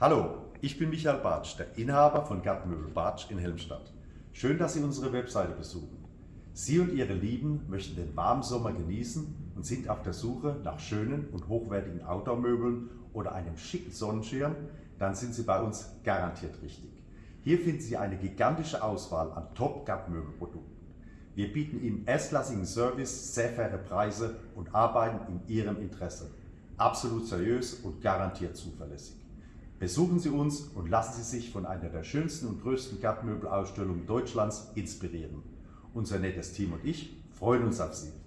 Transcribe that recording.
Hallo, ich bin Michael Bartsch, der Inhaber von Gartenmöbel Bartsch in Helmstadt. Schön, dass Sie unsere Webseite besuchen. Sie und Ihre Lieben möchten den warmen Sommer genießen und sind auf der Suche nach schönen und hochwertigen Outdoor-Möbeln oder einem schicken Sonnenschirm, dann sind Sie bei uns garantiert richtig. Hier finden Sie eine gigantische Auswahl an Top-Gartenmöbelprodukten. Wir bieten Ihnen erstklassigen Service, sehr faire Preise und arbeiten in Ihrem Interesse. Absolut seriös und garantiert zuverlässig. Besuchen Sie uns und lassen Sie sich von einer der schönsten und größten Gartenmöbelausstellungen Deutschlands inspirieren. Unser nettes Team und ich freuen uns auf Sie.